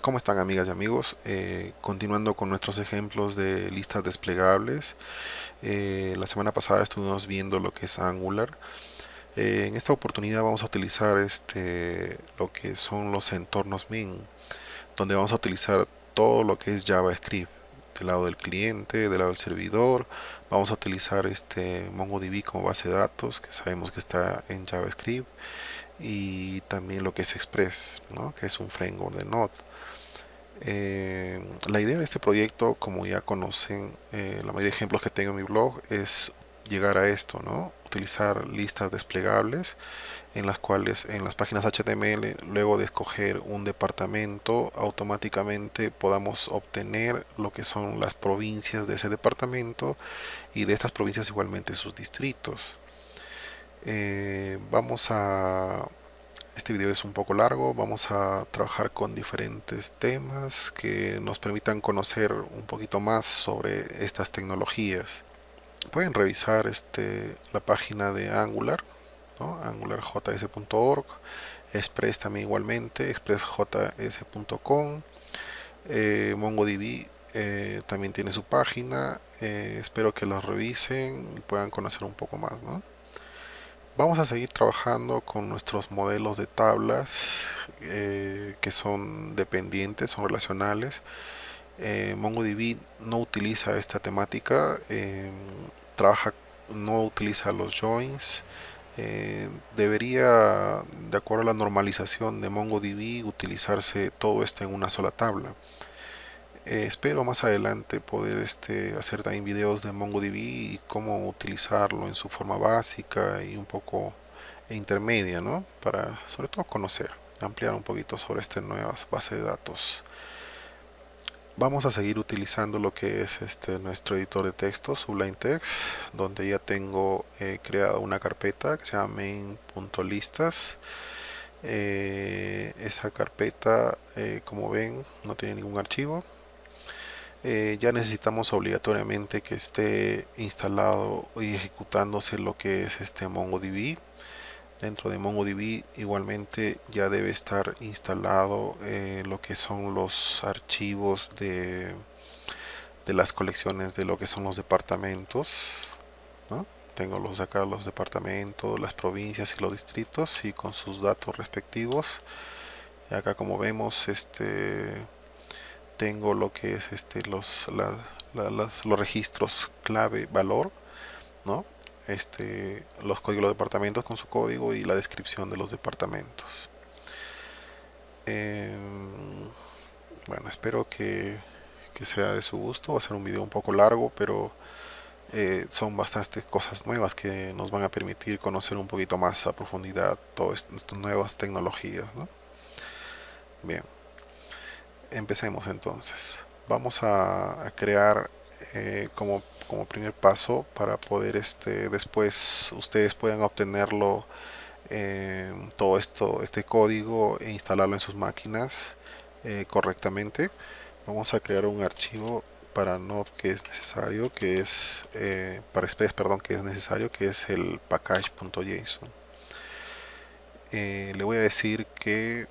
¿Cómo están amigas y amigos? Eh, continuando con nuestros ejemplos de listas desplegables. Eh, la semana pasada estuvimos viendo lo que es Angular. Eh, en esta oportunidad vamos a utilizar este, lo que son los entornos min, donde vamos a utilizar todo lo que es JavaScript. Del lado del cliente, del lado del servidor, vamos a utilizar este MongoDB como base de datos, que sabemos que está en JavaScript y también lo que es Express, que es un framework de Node. Eh, la idea de este proyecto, como ya conocen, eh, la mayoría de ejemplos que tengo en mi blog, es llegar a esto, ¿no? Utilizar listas desplegables en las cuales en las páginas HTML, luego de escoger un departamento, automáticamente podamos obtener lo que son las provincias de ese departamento y de estas provincias igualmente sus distritos. Eh, vamos a este video es un poco largo, vamos a trabajar con diferentes temas que nos permitan conocer un poquito más sobre estas tecnologías. Pueden revisar este, la página de Angular, angularjs.org, Express también igualmente, expressjs.com, eh, MongoDB eh, también tiene su página, eh, espero que los revisen y puedan conocer un poco más. Vamos a seguir trabajando con nuestros modelos de tablas eh, que son dependientes, son relacionales. Eh, MongoDB no utiliza esta temática, eh, trabaja, no utiliza los joins. debería, de acuerdo a la normalización de MongoDB, utilizarse todo esto en una sola tabla. Eh, espero más adelante poder este, hacer también videos de MongoDB y cómo utilizarlo en su forma básica y un poco intermedia, ¿no? Para sobre todo conocer, ampliar un poquito sobre esta nueva base de datos. Vamos a seguir utilizando lo que es este nuestro editor de texto, Sublime Text, donde ya tengo eh, creado una carpeta que se llama main.listas. Eh, esa carpeta, como ven, no tiene ningún archivo, eh, ya necesitamos obligatoriamente que esté instalado y ejecutándose lo que es este MongoDB. Dentro de MongoDB igualmente ya debe estar instalado eh, lo que son los archivos de, de las colecciones de lo que son los departamentos tengo los acá los departamentos las provincias y los distritos y con sus datos respectivos. Y acá como vemos este tengo lo que es este los los registros clave valor no este los códigos de los departamentos con su código y la descripción de los departamentos. Em, bueno espero que, sea de su gusto. Va a ser un video un poco largo pero eh, son bastantes cosas nuevas que nos van a permitir conocer un poquito más a profundidad todas estas nuevas tecnologías bien empecemos entonces. Vamos a, crear eh, como, como, primer paso para poder este después ustedes puedan obtenerlo eh, todo esto este código e instalarlo en sus máquinas eh, correctamente. Vamos a crear un archivo para Node que es necesario que es para Express perdón que es necesario que es el package.json le voy a decir que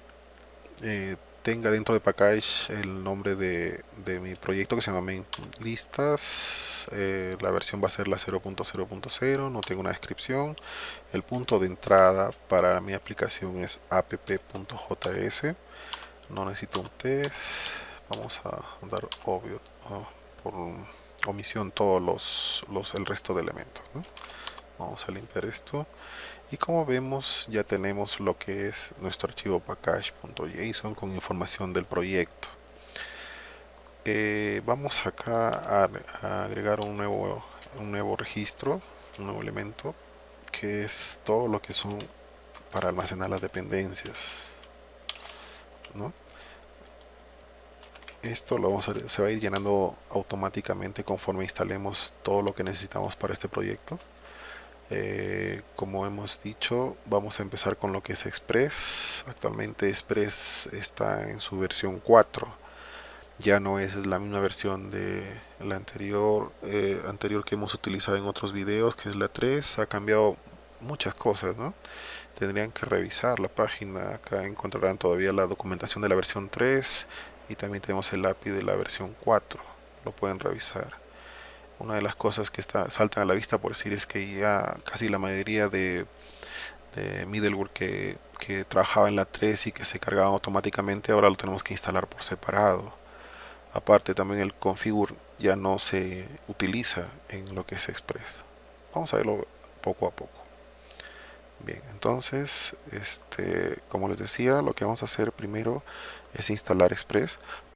tenga dentro de package el nombre de, mi proyecto que se llama main listas. Eh, la versión va a ser la 0.0.0 no tengo una descripción. El punto de entrada para mi aplicación es app.js no necesito un test. Vamos a dar obvio por omisión todos los, los el resto de elementos vamos a limpiar esto. Y como vemos ya tenemos lo que es nuestro archivo package.json con información del proyecto. Eh, vamos acá a, agregar un nuevo un nuevo registro un nuevo elemento que es todo lo que son para almacenar las dependencias esto lo vamos a, se va a ir llenando automáticamente conforme instalemos todo lo que necesitamos para este proyecto eh, como hemos dicho vamos a empezar con lo que es Express. Actualmente Express está en su versión 4 ya no es la misma versión de la anterior eh, anterior que hemos utilizado en otros videos que es la 3 ha cambiado muchas cosas ¿no? tendrían que revisar la página. Acá encontrarán todavía la documentación de la versión 3 y también tenemos el API de la versión 4 lo pueden revisar una de las cosas que está, saltan a la vista por decir es que ya casi la mayoría de, de middleware que, que trabajaba en la 3 y que se cargaban automáticamente ahora lo tenemos que instalar por separado. Aparte también el configure ya no se utiliza en lo que es Express. Vamos a verlo poco a poco. Bien entonces este como les decía lo que vamos a hacer primero es instalar Express